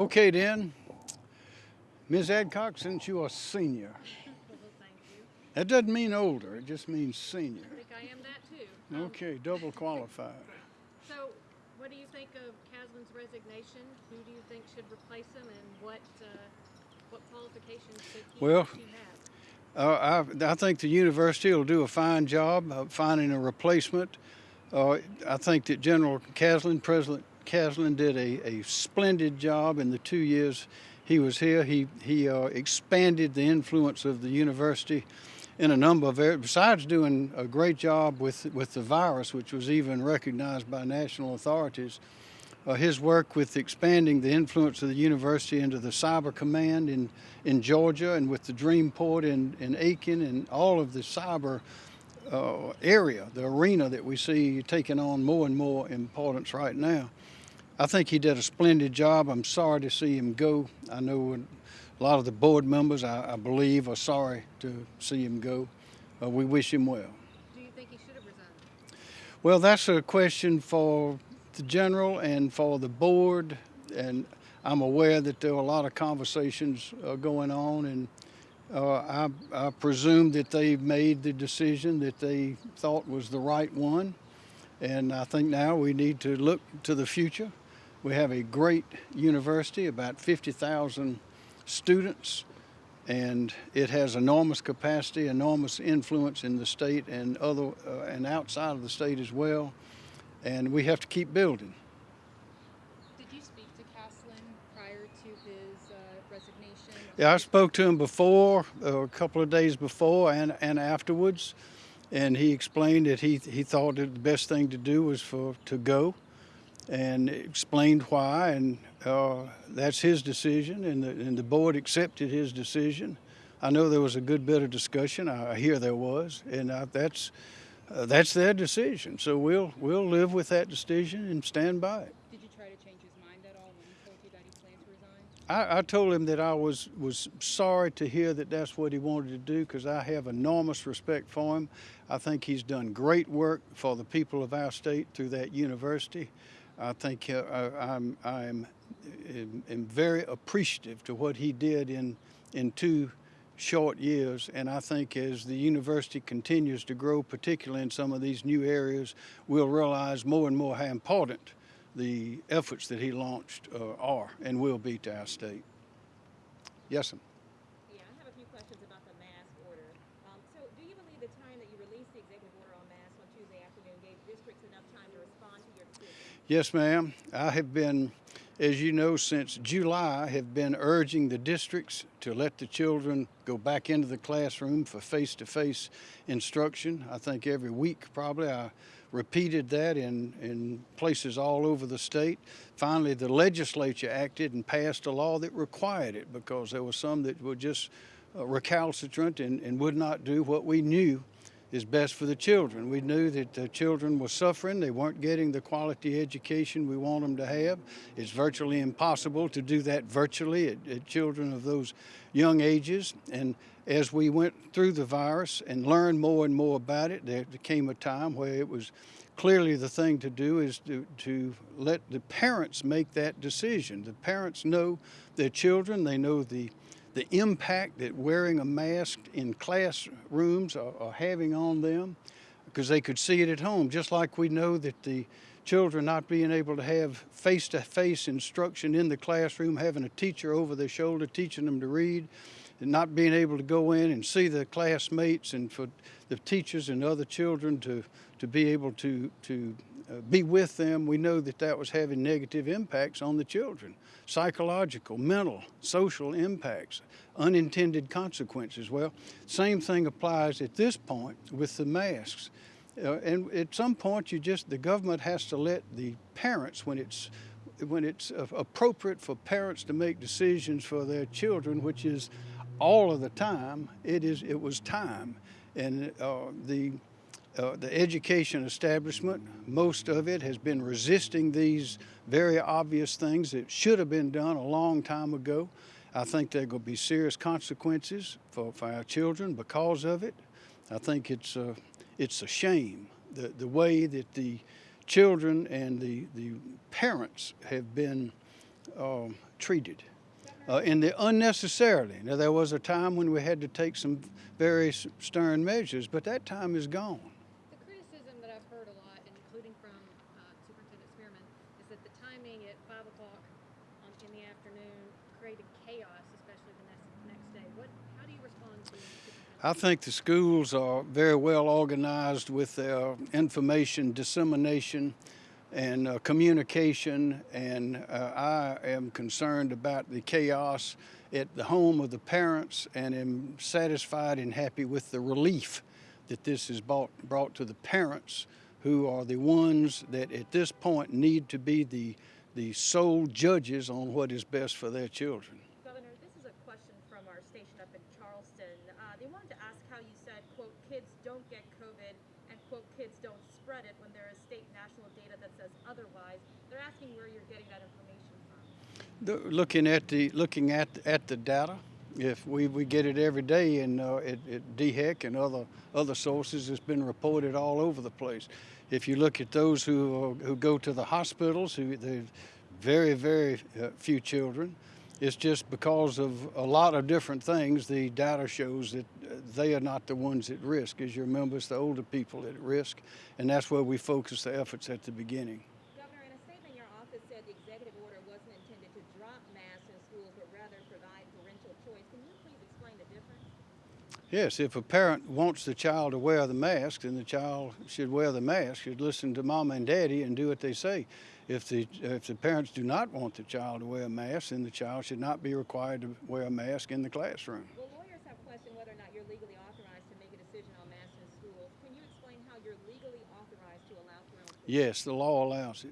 Okay, then. Ms. Adcock, since you are senior, Well, thank you. that doesn't mean older, it just means senior. I think I am that too. Um, Okay, double qualified. So, what do you think of Caslen's resignation? Who do you think should replace him, and what uh, what qualifications should he Well, have? Uh, I, I think the university will do a fine job of finding a replacement. Uh, I think that General Caslin, President Caslen, did a, a splendid job in the two years he was here. He, he uh, expanded the influence of the university in a number of areas, besides doing a great job with, with the virus, which was even recognized by national authorities. Uh, his work with expanding the influence of the university into the cyber command in, in Georgia and with the Dreamport in, in Aiken and all of the cyber uh, area, the arena that we see taking on more and more importance right now. I think he did a splendid job. I'm sorry to see him go. I know a lot of the board members, I, I believe, are sorry to see him go. Uh, we wish him well. Do you think he should have resigned? Well, that's a question for the general and for the board, and I'm aware that there are a lot of conversations uh, going on, and uh, I, I presume that they've made the decision that they thought was the right one, and I think now we need to look to the future. We have a great university, about 50,000 students, and it has enormous capacity, enormous influence in the state and other uh, and outside of the state as well. And we have to keep building. Did you speak to Caslen prior to his uh, resignation? Yeah, I spoke to him before, uh, a couple of days before, and and afterwards, and he explained that he he thought that the best thing to do was for to go, and explained why, and uh, that's his decision, and the, and the board accepted his decision. I know there was a good bit of discussion. I, hear there was, and I, that's uh, that's their decision. So we'll we'll live with that decision and stand by it. Did you try to change his mind at all when he told you that he planned to resign? I, I told him that I was was sorry to hear that that's what he wanted to do because I have enormous respect for him. I think he's done great work for the people of our state through that university. I think uh, I, I'm I'm am, am very appreciative to what he did in in two short years. And I think as the university continues to grow, particularly in some of these new areas, we'll realize more and more how important the efforts that he launched uh, are and will be to our state. Yes, ma'am. Yeah, I have a few questions about the mask order. Um, so, do you believe the time that you released the executive order on masks on Tuesday afternoon gave districts enough time to respond to your decision? Yes, ma'am. I have been, as you know, since July, have been urging the districts to let the children go back into the classroom for face-to-face instruction. I think every week probably I repeated that in, in places all over the state. Finally, the legislature acted and passed a law that required it because there were some that were just uh, recalcitrant and, and would not do what we knew is best for the children. We knew that the children were suffering. They weren't getting the quality education we want them to have. It's virtually impossible to do that virtually at, at children of those young ages. And as we went through the virus and learned more and more about it, there came a time where it was clearly the thing to do is to, to let the parents make that decision. The parents know their children, they know the the impact that wearing a mask in classrooms are, are having on them because they could see it at home, just like we know that the children not being able to have face-to-face instruction in the classroom, having a teacher over their shoulder teaching them to read, and not being able to go in and see the classmates and for the teachers and other children to, to be able to, to be with them, we know that that was having negative impacts on the children psychological, mental, social impacts, unintended consequences. Well, same thing applies at this point with the masks. Uh, and at some point, you just the government has to let the parents, when it's when it's uh, appropriate for parents to make decisions for their children, which is all of the time, it is it was time, and uh, the uh, the education establishment, most of it has been resisting these very obvious things that should have been done a long time ago. I think there to be serious consequences for, for our children because of it. I think it's a, it's a shame the, the way that the children and the, the parents have been um, treated. Uh, and the unnecessarily. Now, there was a time when we had to take some very stern measures, but that time is gone. The criticism that I've heard a lot, and including from uh, Superintendent Spearman, is that the timing at five o'clock on, in the afternoon created chaos, especially the next, next day. What, how do you respond to Superintendent? I think the schools are very well organized with their information dissemination and uh, communication, and uh, I am concerned about the chaos at the home of the parents and am satisfied and happy with the relief that this is brought, brought to the parents who are the ones that at this point need to be the, the sole judges on what is best for their children. Governor, this is a question from our station up in Charleston. Uh, they wanted to ask how you said, quote, kids don't get COVID and, quote, kids don't spread it when there is state national data that says otherwise. They're asking where you're getting that information from. The- Looking at the looking at at the data, if we, we get it every day, and uh, at, at DHEC and other other sources, it's been reported all over the place. If you look at those who uh, who go to the hospitals, who there's very very uh, few children. It's just because of a lot of different things. The data shows that they are not the ones at risk. As you remember, it's the older people at risk, and that's where we focus the efforts at the beginning. Governor, in a statement, your office said the executive order wasn't intended to drop masks in schools, but rather provide parental choice. Can you please explain the difference? Yes, if a parent wants the child to wear the mask, then the child should wear the mask, should listen to mama and daddy and do what they say. If the, if the parents do not want the child to wear a mask, then the child should not be required to wear a mask in the classroom. Well, lawyers have questioned whether or not you're legally authorized to make a decision on masks in schools. Can you explain how you're legally authorized to allow parental choice? Yes, the law allows it.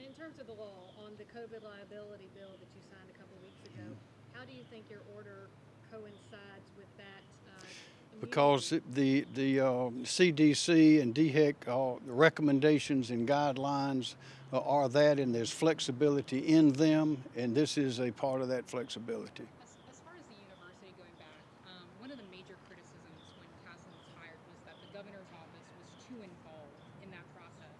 And in terms of the law on the COVID liability bill that you signed a couple of weeks ago, how do you think your order coincides with that? Uh, Because the, the uh, CDC and DHEC, uh, the recommendations and guidelines are that, and there's flexibility in them, and this is a part of that flexibility. As, as far as the university going back, um, one of the major criticisms when Caslen was hired was that the governor's office was too involved in that process.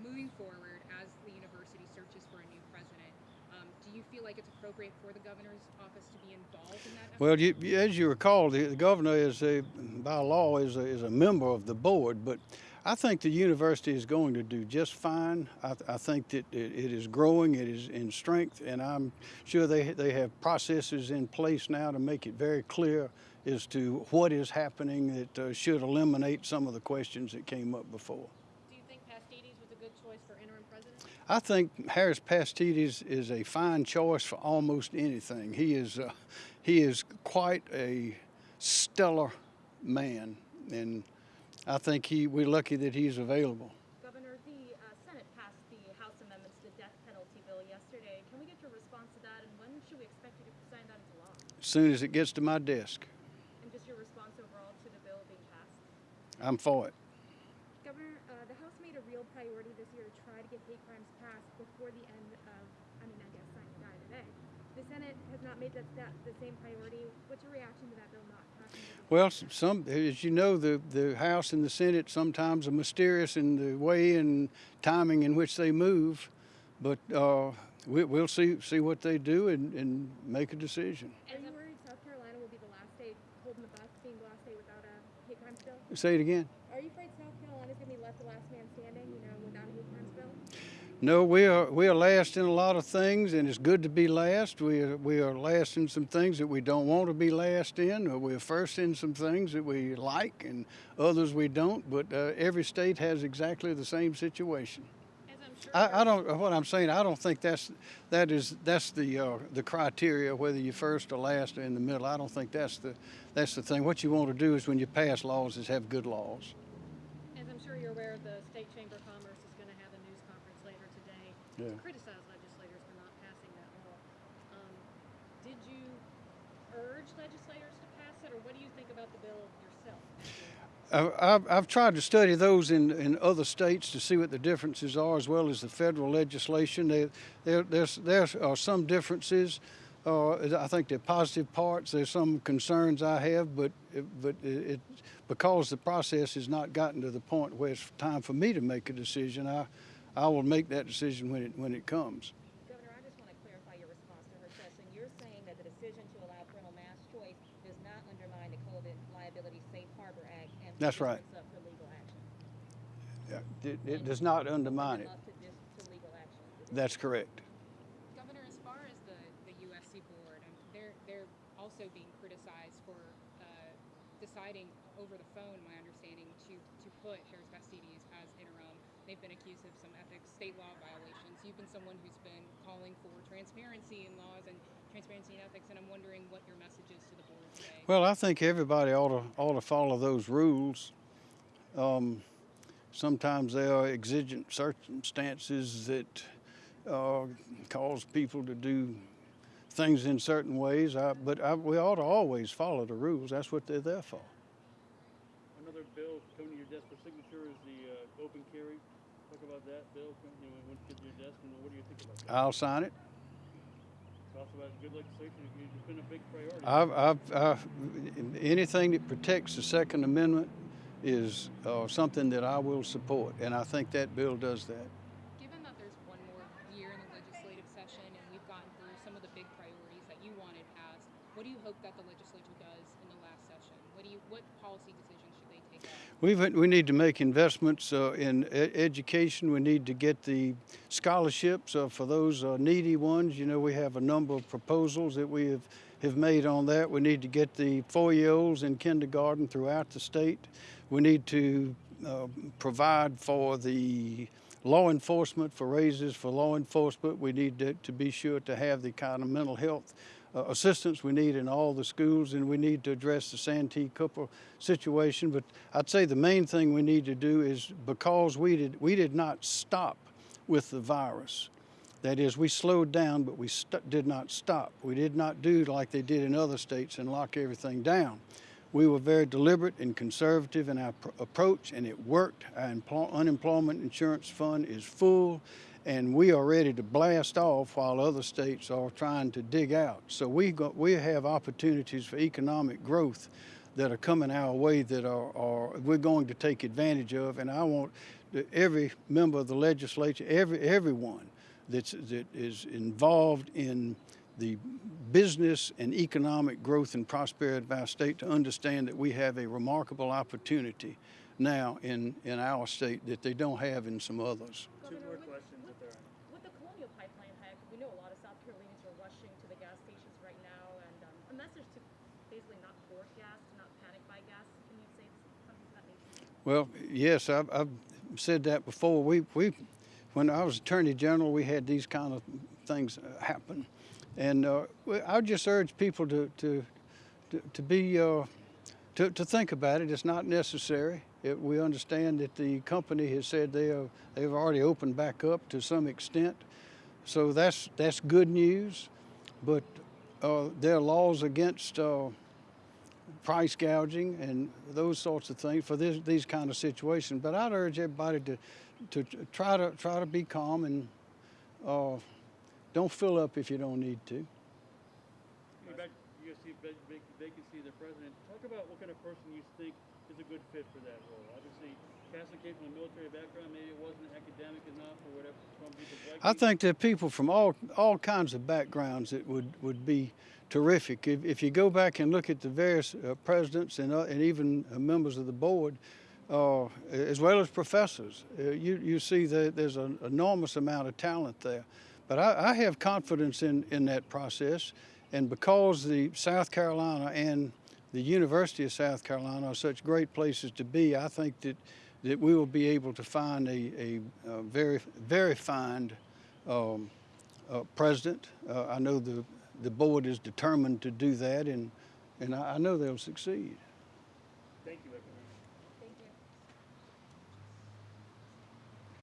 Moving forward, as the university searches for a new president, um, do you feel like it's appropriate for the governor's office to be involved in that? effort? Well, you- as you recall, the, the governor is a, by law, is a, is a member of the board, but I think the university is going to do just fine. I, th- I think that it, it is growing, it is in strength, and I'm sure they, they have processes in place now to make it very clear as to what is happening that uh, should eliminate some of the questions that came up before. Do you think Pastides was a good choice for interim president? I think Harris Pastides is a fine choice for almost anything. He is, uh, he is quite a stellar man, and I think he, we're lucky that he's available. Governor, the uh, Senate passed the House amendments to the death penalty bill yesterday. Can we get your response to that, and when should we expect you to sign that into law? As soon as it gets to my desk, And just your response overall to the bill being passed? I'm for it. Governor, uh, the House made a real priority this year to try to get hate crimes passed before the end of, I mean, I guess signing die today. The Senate has not made that, that the same priority. What's your reaction to that bill not passing? the Well, some, as you know, the, the House and the Senate sometimes are mysterious in the way and timing in which they move, but uh, we, we'll see, see what they do and, and make a decision. Are you worried South Carolina will be the last state holding the bus, being the last without a hate crimes bill? Say it again. Are you afraid South Carolina's gonna be left the last man standing, you know, without a hate crimes bill? No, we are we are last in a lot of things, and it's good to be last. We are, we are last in some things that we don't want to be last in. Or we're first in some things that we like, and others we don't. But uh, every state has exactly the same situation. I'm sure. I, I don't. What I'm saying, I don't think that's that is that's the uh, the criteria whether you're first or last or in the middle. I don't think that's the that's the thing. What you want to do is when you pass laws is have good laws. As I'm sure you're aware, the State Chamber of Commerce is going to have a news conference later today Yeah. criticize legislators for not passing that law. Um, did you urge legislators to pass it, or what do you think about the bill yourself? I've, I've tried to study those in, in other states to see what the differences are, as well as the federal legislation. There, there, there's, there are some differences. Uh, I think there are positive parts. There's some concerns I have, but but it, it because the process has not gotten to the point where it's time for me to make a decision. I I will make that decision when it when it comes. Governor, I just want to clarify your response to her question. You're saying that the decision to allow parental mass choice does not undermine the COVID liability safe harbor act and That's right. districts up for legal action. Yeah, It, it does not undermine it. To, dis- to legal action. That's correct. Governor, as far as the, the USC board, um, they're they're also being criticized for uh, deciding over the phone, my understanding, to to put Harris Pastides as interim. They've been accused of some ethics, state law violations. You've been someone who's been calling for transparency in laws and transparency in ethics, and I'm wondering what your message is to the board today. Well, I think everybody ought to, ought to follow those rules. Um, sometimes there are exigent circumstances that uh, cause people to do things in certain ways, I, but I, we ought to always follow the rules. That's what they're there for. Another bill coming to your desk for signature is the uh, open carry. Talk about that bill, you know, when it gets to your desk, and what do you think about that? I'll sign it. Talks about good legislation, it's been a big priority. I've, I've, I've, anything that protects the Second Amendment is uh, something that I will support, and I think that bill does that. Given that there's one more year in the legislative session and we've gotten through some of the big priorities that you wanted passed, what do you hope that the legislature does in the last session? What do you, what policy decisions should they take? We've, we need to make investments uh, in e- education. We need to get the scholarships uh, for those uh, needy ones. You know, we have a number of proposals that we have, have made on that. We need to get the four-year-olds in kindergarten throughout the state. We need to uh, provide for the law enforcement, for raises for law enforcement. We need to, to be sure to have the kind of mental health uh, assistance we need in all the schools, and we need to address the Santee Cooper situation. But I'd say the main thing we need to do is because we did we did not stop with the virus. That is, we slowed down, but we did not stop. We did not do like they did in other states and lock everything down. We were very deliberate and conservative in our pr- approach, and it worked. Our unemployment insurance fund is full, and we are ready to blast off while other states are trying to dig out. So we got, we have opportunities for economic growth that are coming our way that are, are we're going to take advantage of, and I want every member of the legislature, every everyone that's that is involved in the business and economic growth and prosperity of our state to understand that we have a remarkable opportunity now in, in our state that they don't have in some others. Two more questions if there are. With the Colonial Pipeline hack, we know a lot of South Carolinians are rushing to the gas stations right now, and um, a message to basically not hoard gas, to not panic buy gas. Can you say something to that nature? Well, yes, I've, I've said that before. We, we, when I was Attorney General, we had these kind of things uh, happen. And uh, I would just urge people to, to, to, to be, uh, to, to think about it. It's not necessary. It, we understand that the company has said they are, they've already opened back up to some extent. So that's, that's good news. But uh, there are laws against uh, price gouging and those sorts of things for this, these kind of situations. But I'd urge everybody to, to try to try to be calm and uh, don't fill up if you don't need to. Back, you see vac- vac- vacancy the president. Talk about what kind of person you think is a good fit for that role. Obviously, Castle came from a military background. Maybe it wasn't academic enough or whatever. Some people's like I think there are people from all all kinds of backgrounds that would, would be terrific. If, if you go back and look at the various uh, presidents and, uh, and even uh, members of the board, uh, as well as professors, uh, you, you see that there's an enormous amount of talent there. But I, I have confidence in, in that process, and because the South Carolina and the University of South Carolina are such great places to be, I think that, that we will be able to find a, a, a very, very fine um, uh, president. Uh, I know the, the board is determined to do that, and, and I, I know they'll succeed.